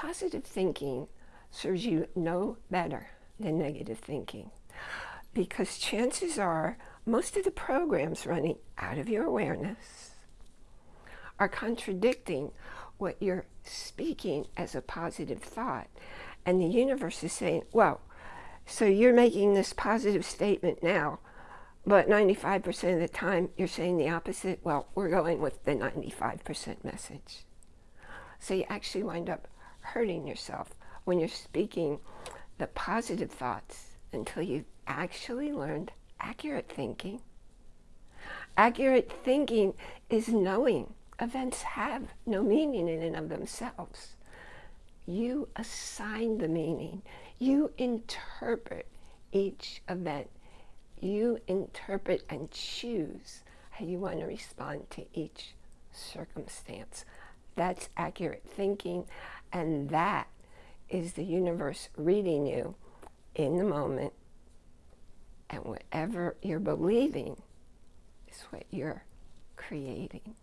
positive thinking serves you no better than negative thinking because chances are most of the programs running out of your awareness are contradicting what you're speaking as a positive thought. And the universe is saying, well, so you're making this positive statement now, but 95% of the time you're saying the opposite. Well, we're going with the 95% message. So you actually wind up hurting yourself when you're speaking the positive thoughts until you've actually learned accurate thinking. Accurate thinking is knowing events have no meaning in and of themselves. You assign the meaning. You interpret each event. You interpret and choose how you want to respond to each circumstance. That's accurate thinking, and that is the universe reading you in the moment. And whatever you're believing is what you're creating.